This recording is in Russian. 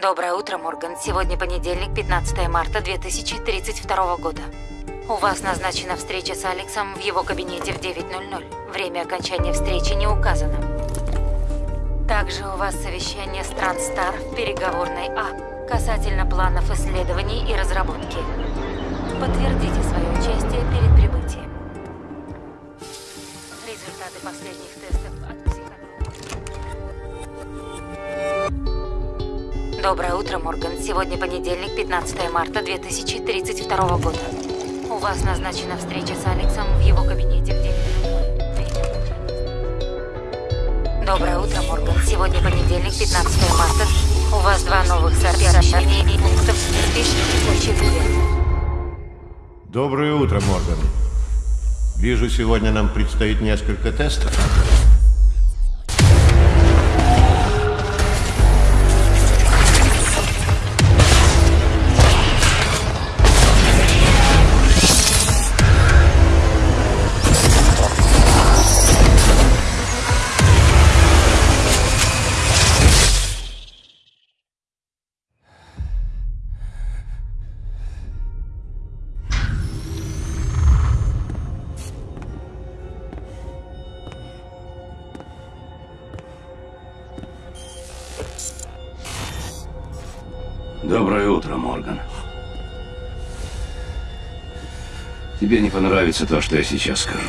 Доброе утро, Морган. Сегодня понедельник, 15 марта 2032 года. У вас назначена встреча с Алексом в его кабинете в 9.00. Время окончания встречи не указано. Также у вас совещание с Транстар в переговорной А касательно планов исследований и разработки. Подтвердите свое участие перед прибытием. Результаты последних тестов Доброе утро, Морган. Сегодня понедельник, 15 марта 2032 года. У вас назначена встреча с Алексом в его кабинете в 9 Доброе утро, Морган. Сегодня понедельник, 15 марта. У вас два новых сообщений пунктов в списке Доброе утро, Морган. Вижу, сегодня нам предстоит несколько тестов. Доброе утро, Морган. Тебе не понравится то, что я сейчас скажу.